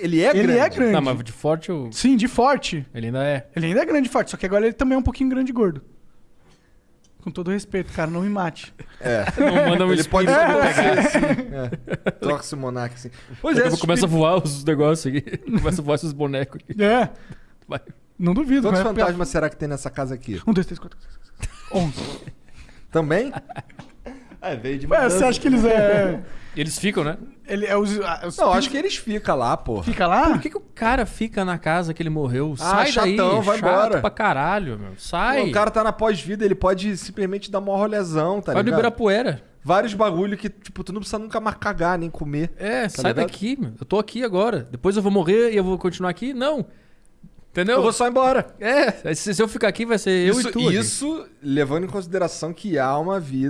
Ele é ele grande. é grande. Não, mas de forte eu... Sim, de forte. ele ainda é. Ele ainda é grande e forte, só que agora ele também é um pouquinho grande e gordo. Com todo respeito, cara, não me mate. É. Não manda um Ele espinho pode pegar. assim. É. Torce o Monark assim. Pois é, começa a voar os negócios aqui. começa a voar esses bonecos aqui. É, Vai. não duvido. Quantos mas é fantasmas será que tem nessa casa aqui? Um, dois, três, quatro, cinco, onze. Também? É, veio de Ué, você acha que eles é. Eles ficam, né? Ele é os. ah, os Não, acho que eles ficam lá, porra. Fica lá? Por que, que o cara fica na casa que ele morreu? Ah, Sai daí, chatão, vai chato embora. pra caralho, meu. Sai. Pô, o cara tá na pós-vida, ele pode simplesmente dar uma rolezão, tá vai no ligado? Ibirapuera. Vários bagulho que, tipo, tu não precisa nunca mais cagar, nem comer. É, sai ligado? daqui, meu. Eu tô aqui agora. Depois eu vou morrer e eu vou continuar aqui? Não. Entendeu? Eu vou só embora. É, se, se eu ficar aqui vai ser eu isso, e tu. aqui. isso levando em consideração que há uma vida